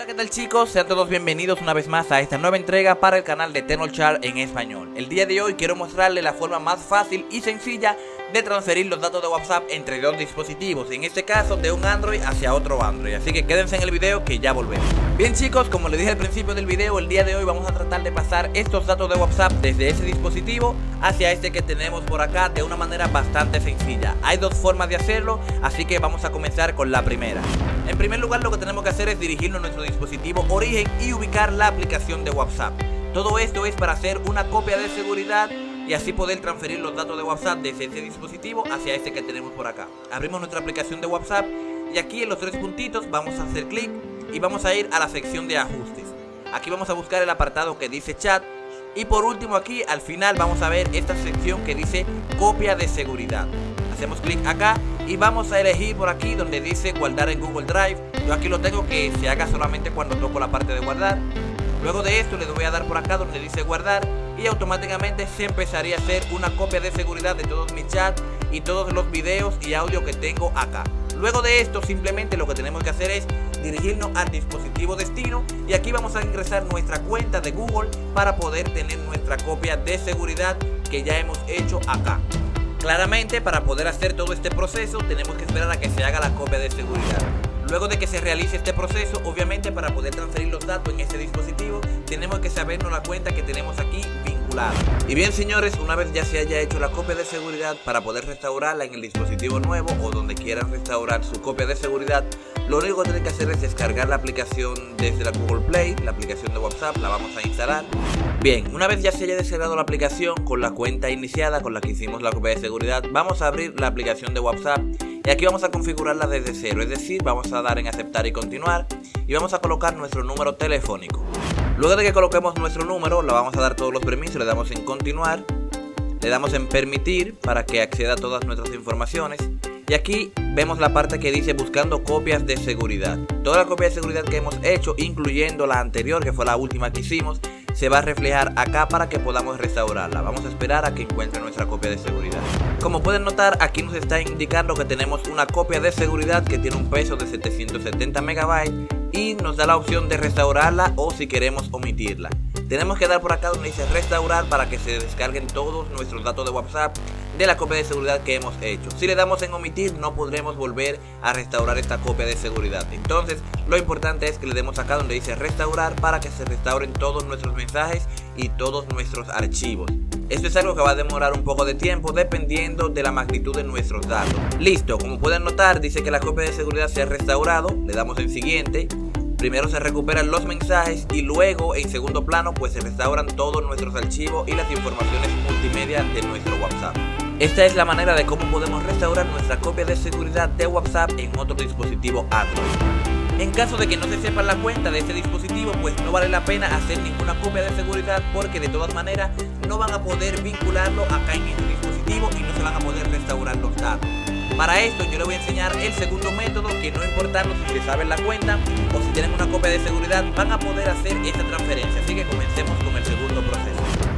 Hola qué tal chicos, sean todos bienvenidos una vez más a esta nueva entrega para el canal de Chart en español. El día de hoy quiero mostrarles la forma más fácil y sencilla de transferir los datos de WhatsApp entre dos dispositivos En este caso de un Android hacia otro Android, así que quédense en el video que ya volvemos. Bien chicos, como les dije al principio del video, el día de hoy vamos a tratar de pasar estos datos de WhatsApp desde ese dispositivo hacia este que tenemos por acá de una manera bastante sencilla. Hay dos formas de hacerlo, así que vamos a comenzar con la primera En primer lugar lo que tenemos que hacer es dirigirnos a nuestro dispositivo origen y ubicar la aplicación de WhatsApp. Todo esto es para hacer una copia de seguridad y así poder transferir los datos de WhatsApp desde ese dispositivo hacia este que tenemos por acá. Abrimos nuestra aplicación de WhatsApp y aquí en los tres puntitos vamos a hacer clic y vamos a ir a la sección de ajustes. Aquí vamos a buscar el apartado que dice chat y por último aquí al final vamos a ver esta sección que dice copia de seguridad. Hacemos clic acá y vamos a elegir por aquí donde dice guardar en Google Drive. Yo aquí lo tengo que se haga solamente cuando toco la parte de guardar. Luego de esto le voy a dar por acá donde dice guardar y automáticamente se empezaría a hacer una copia de seguridad de todos mis chats y todos los videos y audio que tengo acá. Luego de esto simplemente lo que tenemos que hacer es dirigirnos al dispositivo destino y aquí vamos a ingresar nuestra cuenta de Google para poder tener nuestra copia de seguridad que ya hemos hecho acá. Claramente para poder hacer todo este proceso tenemos que esperar a que se haga la copia de seguridad. Luego de que se realice este proceso, obviamente para poder transferir los datos en ese dispositivo, tenemos que sabernos la cuenta que tenemos aquí vinculada. Y bien señores, una vez ya se haya hecho la copia de seguridad para poder restaurarla en el dispositivo nuevo o donde quieran restaurar su copia de seguridad, lo único que tienen que hacer es descargar la aplicación desde la Google Play, la aplicación de WhatsApp, la vamos a instalar. Bien, una vez ya se haya descargado la aplicación con la cuenta iniciada con la que hicimos la copia de seguridad, vamos a abrir la aplicación de WhatsApp y aquí vamos a configurarla desde cero, es decir, vamos a dar en aceptar y continuar y vamos a colocar nuestro número telefónico. Luego de que coloquemos nuestro número, le vamos a dar todos los permisos, le damos en continuar, le damos en permitir para que acceda a todas nuestras informaciones y aquí vemos la parte que dice buscando copias de seguridad. Toda la copia de seguridad que hemos hecho, incluyendo la anterior, que fue la última que hicimos, se va a reflejar acá para que podamos restaurarla. Vamos a esperar a que encuentre nuestra copia de seguridad. Como pueden notar, aquí nos está indicando que tenemos una copia de seguridad que tiene un peso de 770 megabytes y nos da la opción de restaurarla o si queremos omitirla. Tenemos que dar por acá donde dice restaurar para que se descarguen todos nuestros datos de WhatsApp de la copia de seguridad que hemos hecho. Si le damos en omitir no podremos volver a restaurar esta copia de seguridad. Entonces lo importante es que le demos acá donde dice restaurar para que se restauren todos nuestros mensajes y todos nuestros archivos. Esto es algo que va a demorar un poco de tiempo dependiendo de la magnitud de nuestros datos. Listo, como pueden notar dice que la copia de seguridad se ha restaurado, le damos en siguiente Primero se recuperan los mensajes y luego en segundo plano pues se restauran todos nuestros archivos y las informaciones multimedia de nuestro WhatsApp. Esta es la manera de cómo podemos restaurar nuestra copia de seguridad de WhatsApp en otro dispositivo Android. En caso de que no se sepa la cuenta de este dispositivo, pues no vale la pena hacer ninguna copia de seguridad porque de todas maneras no van a poder vincularlo acá en este dispositivo y no se van a poder restaurar los datos. Para esto yo le voy a enseñar el segundo método que no importando si se saben la cuenta o si tienen una copia de seguridad van a poder hacer esta transferencia. Así que comencemos con el segundo proceso.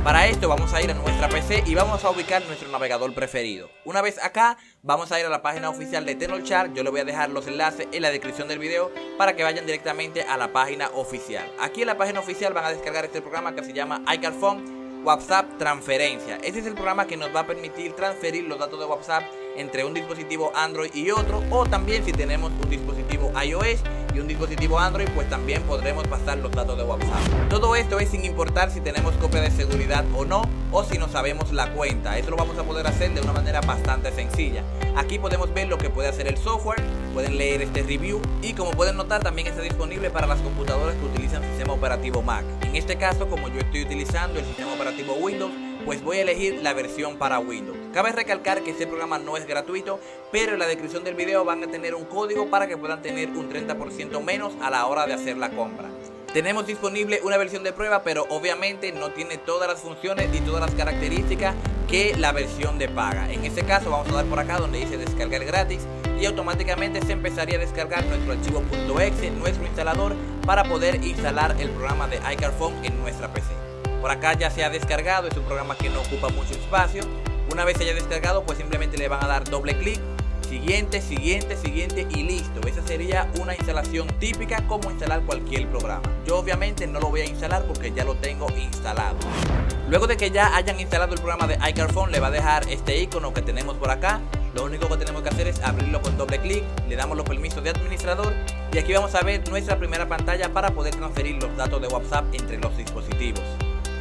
Para esto vamos a ir a nuestra PC y vamos a ubicar nuestro navegador preferido. Una vez acá vamos a ir a la página oficial de Chart. Yo le voy a dejar los enlaces en la descripción del video para que vayan directamente a la página oficial. Aquí en la página oficial van a descargar este programa que se llama iCarphone WhatsApp Transferencia. Este es el programa que nos va a permitir transferir los datos de WhatsApp entre un dispositivo Android y otro o también si tenemos un dispositivo iOS y un dispositivo Android pues también podremos pasar los datos de WhatsApp. Todo esto es sin importar si tenemos copia de seguridad o no o si no sabemos la cuenta. Esto lo vamos a poder hacer de una manera bastante sencilla. Aquí podemos ver lo que puede hacer el software, pueden leer este review y como pueden notar también está disponible para las computadoras que utilizan sistema operativo Mac. En este caso como yo estoy utilizando el sistema operativo Windows pues voy a elegir la versión para Windows. Cabe recalcar que este programa no es gratuito, pero en la descripción del video van a tener un código para que puedan tener un 30% menos a la hora de hacer la compra. Tenemos disponible una versión de prueba, pero obviamente no tiene todas las funciones y todas las características que la versión de paga. En este caso vamos a dar por acá donde dice descargar gratis y automáticamente se empezaría a descargar nuestro archivo .exe, nuestro instalador, para poder instalar el programa de iCarphone en nuestra PC. Por acá ya se ha descargado, es un programa que no ocupa mucho espacio. Una vez se haya descargado, pues simplemente le van a dar doble clic siguiente, siguiente, siguiente y listo. Esa sería una instalación típica como instalar cualquier programa. Yo obviamente no lo voy a instalar porque ya lo tengo instalado. Luego de que ya hayan instalado el programa de iCarphone, le va a dejar este icono que tenemos por acá. Lo único que tenemos que hacer es abrirlo con doble clic, le damos los permisos de administrador y aquí vamos a ver nuestra primera pantalla para poder transferir los datos de WhatsApp entre los dispositivos.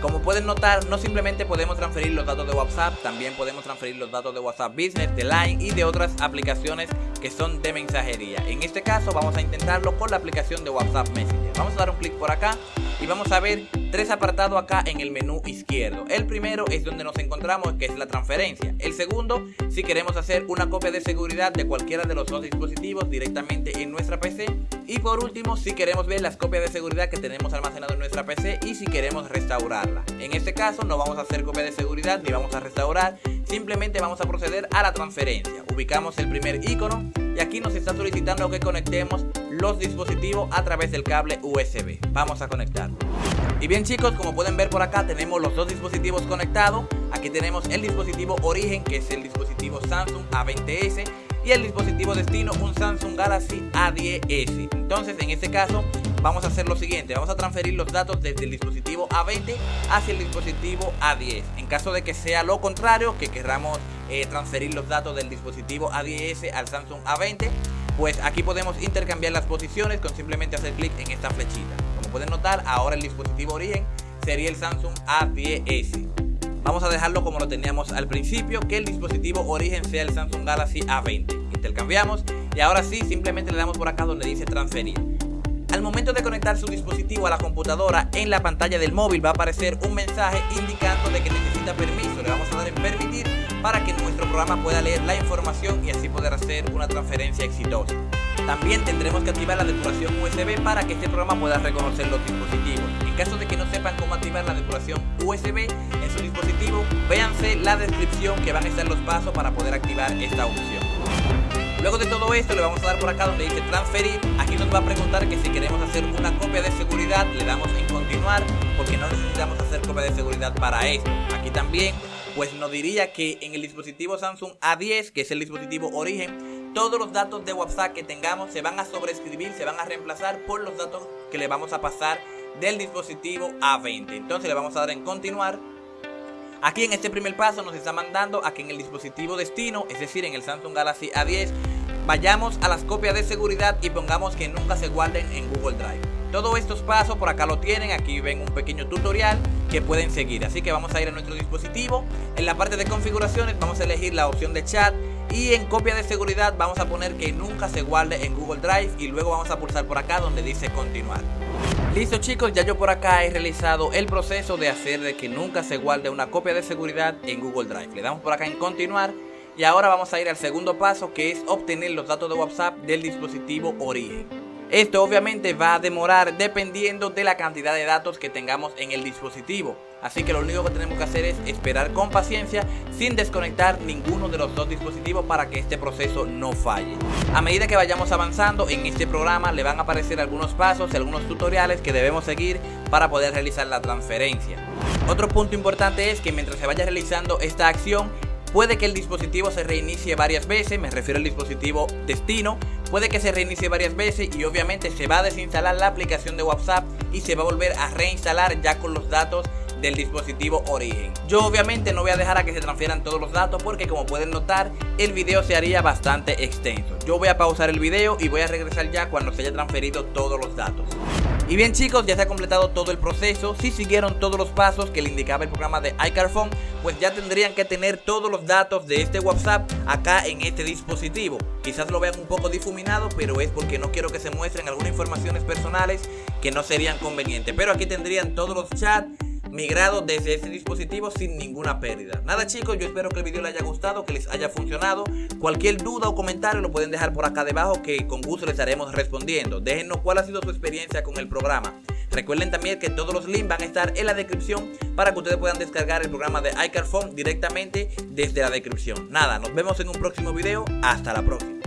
Como pueden notar, no simplemente podemos transferir los datos de WhatsApp, también podemos transferir los datos de WhatsApp Business, de Line y de otras aplicaciones que son de mensajería. En este caso vamos a intentarlo con la aplicación de WhatsApp Messenger. Vamos a dar un clic por acá y vamos a ver tres apartados acá en el menú izquierdo. El primero es donde nos encontramos que es la transferencia. El segundo, si queremos hacer una copia de seguridad de cualquiera de los dos dispositivos directamente en nuestra PC. Y por último, si queremos ver las copias de seguridad que tenemos almacenado en nuestra PC y si queremos restaurarla. En este caso no vamos a hacer copia de seguridad ni vamos a restaurar, simplemente vamos a proceder a la transferencia. Ubicamos el primer icono y aquí nos está solicitando que conectemos los dispositivos a través del cable USB. Vamos a conectarlo. Y bien chicos, como pueden ver por acá tenemos los dos dispositivos conectados. Aquí tenemos el dispositivo origen que es el dispositivo Samsung A20s y el dispositivo destino un Samsung Galaxy A10s. Entonces en este caso vamos a hacer lo siguiente, vamos a transferir los datos desde el dispositivo A20 hacia el dispositivo A10. En caso de que sea lo contrario, que queramos eh, transferir los datos del dispositivo A10s al Samsung A20, pues aquí podemos intercambiar las posiciones con simplemente hacer clic en esta flechita. Como pueden notar, ahora el dispositivo origen sería el Samsung A10s. Vamos a dejarlo como lo teníamos al principio, que el dispositivo origen sea el Samsung Galaxy A20. Intercambiamos y ahora sí, simplemente le damos por acá donde dice transferir. Al momento de conectar su dispositivo a la computadora, en la pantalla del móvil va a aparecer un mensaje indicando de que necesita permiso. Le vamos a dar en permitir para que nuestro programa pueda leer la información y así poder hacer una transferencia exitosa. También tendremos que activar la depuración USB para que este programa pueda reconocer los dispositivos. En caso de que no sepan cómo activar la depuración USB en su dispositivo, véanse la descripción que van a estar los pasos para poder activar esta opción. Luego de todo esto le vamos a dar por acá donde dice transferir. Aquí nos va a preguntar que si queremos hacer una copia de seguridad, le damos en continuar porque no necesitamos hacer copia de seguridad para esto. Aquí también pues nos diría que en el dispositivo Samsung A10, que es el dispositivo origen, todos los datos de WhatsApp que tengamos se van a sobreescribir, se van a reemplazar por los datos que le vamos a pasar del dispositivo A20. Entonces le vamos a dar en continuar Aquí en este primer paso nos está mandando a que en el dispositivo destino, es decir en el Samsung Galaxy A10, vayamos a las copias de seguridad y pongamos que nunca se guarden en Google Drive. Todos estos pasos por acá lo tienen, aquí ven un pequeño tutorial que pueden seguir. Así que vamos a ir a nuestro dispositivo, en la parte de configuraciones vamos a elegir la opción de chat y en copia de seguridad vamos a poner que nunca se guarde en Google Drive y luego vamos a pulsar por acá donde dice continuar. Listo chicos, ya yo por acá he realizado el proceso de hacer de que nunca se guarde una copia de seguridad en Google Drive. Le damos por acá en continuar y ahora vamos a ir al segundo paso que es obtener los datos de WhatsApp del dispositivo origen. Esto obviamente va a demorar dependiendo de la cantidad de datos que tengamos en el dispositivo. Así que lo único que tenemos que hacer es esperar con paciencia sin desconectar ninguno de los dos dispositivos para que este proceso no falle. A medida que vayamos avanzando en este programa le van a aparecer algunos pasos y algunos tutoriales que debemos seguir para poder realizar la transferencia. Otro punto importante es que mientras se vaya realizando esta acción Puede que el dispositivo se reinicie varias veces, me refiero al dispositivo destino, puede que se reinicie varias veces y obviamente se va a desinstalar la aplicación de WhatsApp y se va a volver a reinstalar ya con los datos del dispositivo origen. Yo obviamente no voy a dejar a que se transfieran todos los datos porque como pueden notar el video se haría bastante extenso. Yo voy a pausar el video y voy a regresar ya cuando se haya transferido todos los datos. Y bien chicos, ya se ha completado todo el proceso. Si siguieron todos los pasos que le indicaba el programa de iCarphone, pues ya tendrían que tener todos los datos de este WhatsApp acá en este dispositivo. Quizás lo vean un poco difuminado, pero es porque no quiero que se muestren algunas informaciones personales que no serían convenientes. Pero aquí tendrían todos los chats migrado desde ese dispositivo sin ninguna pérdida. Nada chicos, yo espero que el video les haya gustado, que les haya funcionado. Cualquier duda o comentario lo pueden dejar por acá debajo que con gusto les estaremos respondiendo. Déjenos cuál ha sido su experiencia con el programa. Recuerden también que todos los links van a estar en la descripción para que ustedes puedan descargar el programa de iCarphone directamente desde la descripción. Nada, nos vemos en un próximo video. Hasta la próxima.